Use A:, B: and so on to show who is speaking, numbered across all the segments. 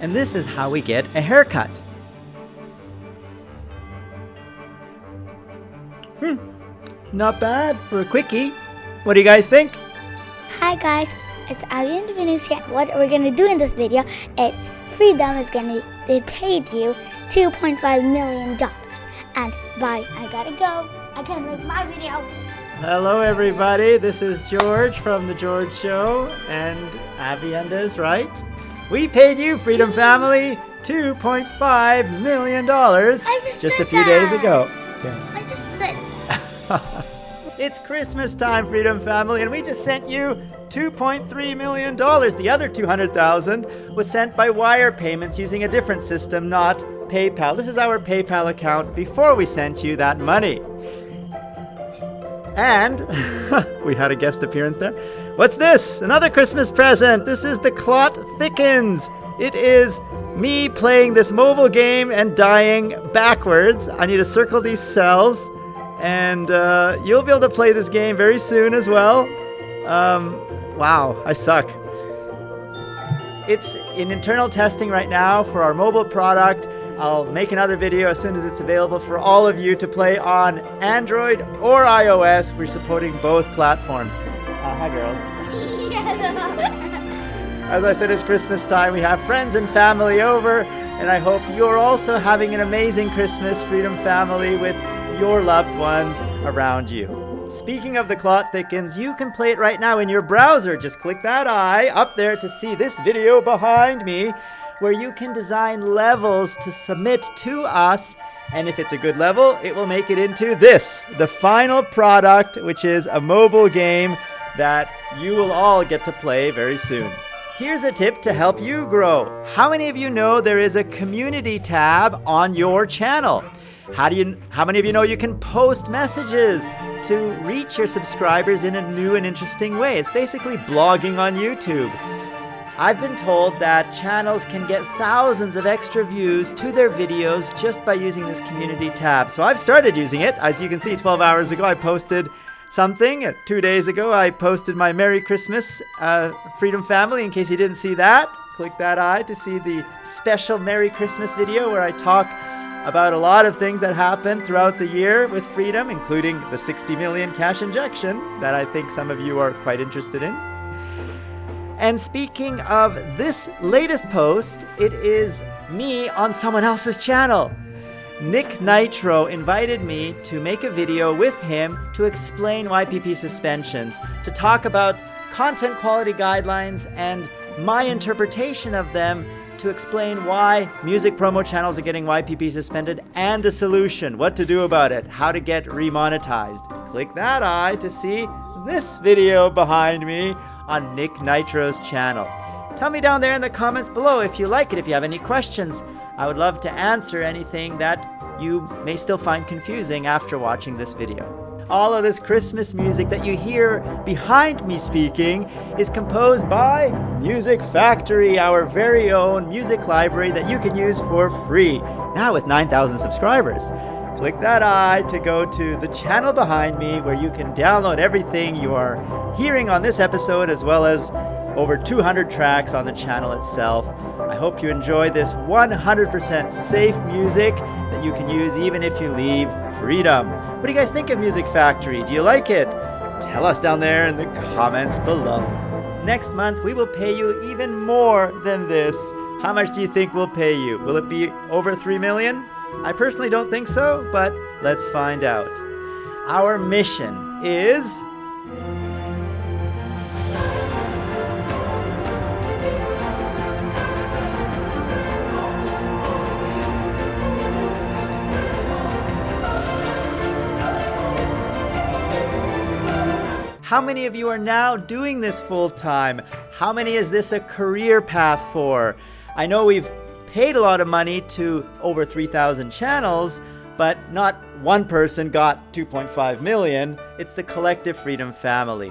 A: And this is how we get a haircut. Hmm, not bad for a quickie. What do you guys think?
B: Hi guys, it's Ali and Venus here. What we're gonna do in this video, it's Freedom is gonna they paid you two point five million dollars. And bye, I gotta go. I can't make my video.
A: Hello, everybody. This is George from The George Show, and Avienda's right. We paid you, Freedom Family, $2.5 million
B: just
A: just a few days ago. Yes.
B: I just said
A: It's Christmas time, Freedom Family, and we just sent you $2.3 million. The other 200,000 was sent by wire payments using a different system, not PayPal. This is our PayPal account before we sent you that money. And we had a guest appearance there. What's this? Another Christmas present. This is The Clot Thickens. It is me playing this mobile game and dying backwards. I need to circle these cells, and uh, you'll be able to play this game very soon as well. Um, wow, I suck. It's in internal testing right now for our mobile product. I'll make another video as soon as it's available for all of you to play on Android or iOS. We're supporting both platforms. Hi, girls. As I said, it's Christmas time. We have friends and family over, and I hope you're also having an amazing Christmas, Freedom Family, with your loved ones around you. Speaking of the clot thickens, you can play it right now in your browser. Just click that eye up there to see this video behind me, where you can design levels to submit to us. And if it's a good level, it will make it into this, the final product, which is a mobile game that you will all get to play very soon. Here's a tip to help you grow. How many of you know there is a community tab on your channel? How do you how many of you know you can post messages to reach your subscribers in a new and interesting way? It's basically blogging on YouTube. I've been told that channels can get thousands of extra views to their videos just by using this community tab. So I've started using it. As you can see, 12 hours ago, I posted something. Two days ago, I posted my Merry Christmas uh, Freedom Family. In case you didn't see that, click that eye to see the special Merry Christmas video where I talk about a lot of things that happened throughout the year with Freedom, including the 60 million cash injection that I think some of you are quite interested in. And speaking of this latest post, it is me on someone else's channel. Nick Nitro invited me to make a video with him to explain YPP suspensions, to talk about content quality guidelines and my interpretation of them to explain why music promo channels are getting YPP suspended and a solution, what to do about it, how to get remonetized. Click that eye to see this video behind me on Nick Nitro's channel. Tell me down there in the comments below if you like it, if you have any questions. I would love to answer anything that you may still find confusing after watching this video. All of this Christmas music that you hear behind me speaking is composed by Music Factory, our very own music library that you can use for free, now with 9,000 subscribers. Click that eye to go to the channel behind me where you can download everything you are hearing on this episode as well as over 200 tracks on the channel itself. I hope you enjoy this 100% safe music that you can use even if you leave freedom. What do you guys think of Music Factory? Do you like it? Tell us down there in the comments below. Next month, we will pay you even more than this. How much do you think we'll pay you? Will it be over 3 million? I personally don't think so, but let's find out. Our mission is How many of you are now doing this full time? How many is this a career path for? I know we've paid a lot of money to over 3,000 channels, but not one person got 2.5 million. It's the collective Freedom family.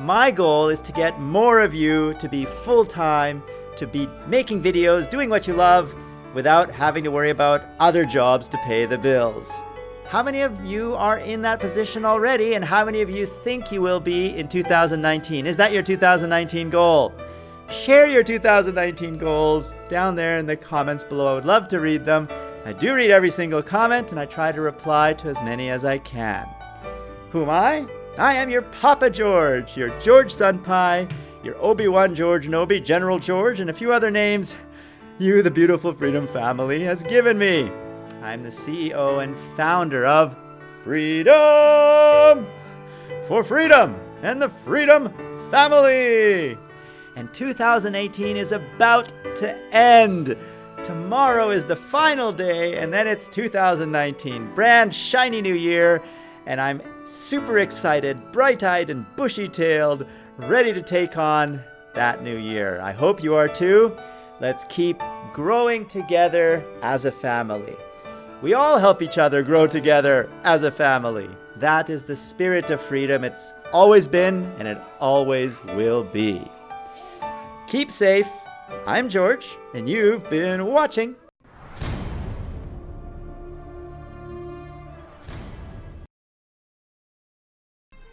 A: My goal is to get more of you to be full time, to be making videos, doing what you love, without having to worry about other jobs to pay the bills. How many of you are in that position already, and how many of you think you will be in 2019? Is that your 2019 goal? Share your 2019 goals down there in the comments below. I would love to read them. I do read every single comment and I try to reply to as many as I can. Who am I? I am your Papa George, your George Sunpie, your Obi-Wan George Nobi, General George, and a few other names you, the beautiful Freedom family, has given me. I'm the CEO and founder of Freedom for Freedom and the Freedom Family. And 2018 is about to end. Tomorrow is the final day, and then it's 2019. Brand shiny new year, and I'm super excited, bright eyed and bushy tailed, ready to take on that new year. I hope you are too. Let's keep growing together as a family. We all help each other grow together as a family. That is the spirit of freedom. It's always been and it always will be. Keep safe. I'm George, and you've been watching.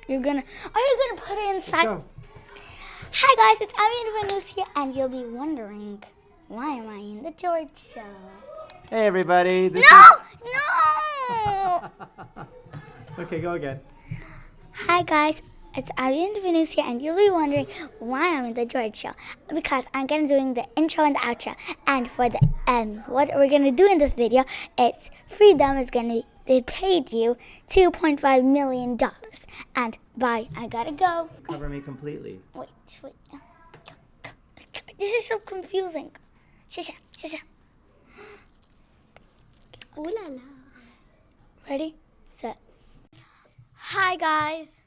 B: You're gonna, are you gonna put it inside?
A: Go.
B: Hi guys, it's Abby and here, and you'll be wondering, why am I in the George Show?
A: Hey everybody. This
B: No,
A: is-
B: no!
A: okay, go again.
B: Hi guys, it's and Venus here, and you'll be wondering why I'm in the George Show. Because I'm gonna doing the intro and the outro, and for the um, what we're gonna do in this video, it's Freedom is gonna be paid you 2.5 million dollars. And bye, I gotta go.
A: Cover me completely.
B: Wait, wait. This is so confusing. Shisha, shisha. Ooh la la. Ready, set. Hi guys.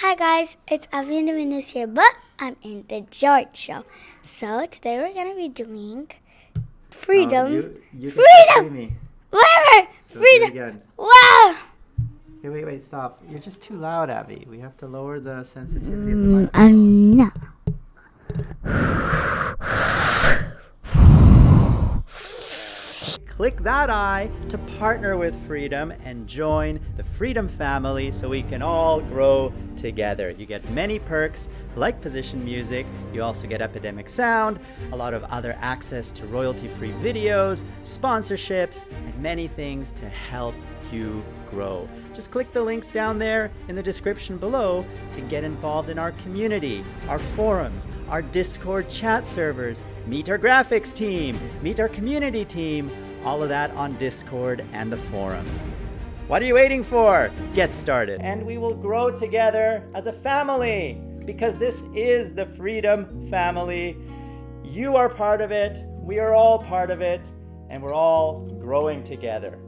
B: Hi guys, it's Avi Venus here, but I'm in the George show. So today we're gonna be doing freedom.
A: Oh, you, you
B: Freedom!
A: me.
B: Whatever!
A: So
B: freedom!
A: again.
B: Wow!
A: Okay, wait, wait, stop. You're just too loud, Abby. We have to lower the sensitivity of the
B: Mm,
A: mic.
B: I'm not.
A: Click that eye to partner with Freedom and join the Freedom family so we can all grow together. You get many perks like position music, you also get Epidemic Sound, a lot of other access to royalty free videos, sponsorships, and many things to help you grow. Just click the links down there in the description below to get involved in our community, our forums, our Discord chat servers, meet our graphics team, meet our community team, all of that on Discord and the forums. What are you waiting for? Get started. And we will grow together as a family because this is the Freedom Family. You are part of it, we are all part of it, and we're all growing together.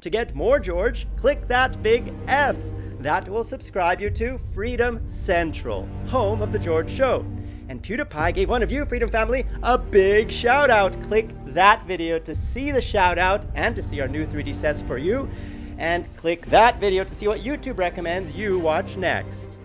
A: To get more George, click that big F. That will subscribe you to Freedom Central, home of The George Show. And PewDiePie gave one of you, Freedom Family, a big shout out. Click that video to see the shout out and to see our new 3D sets for you. And click that video to see what YouTube recommends you watch next.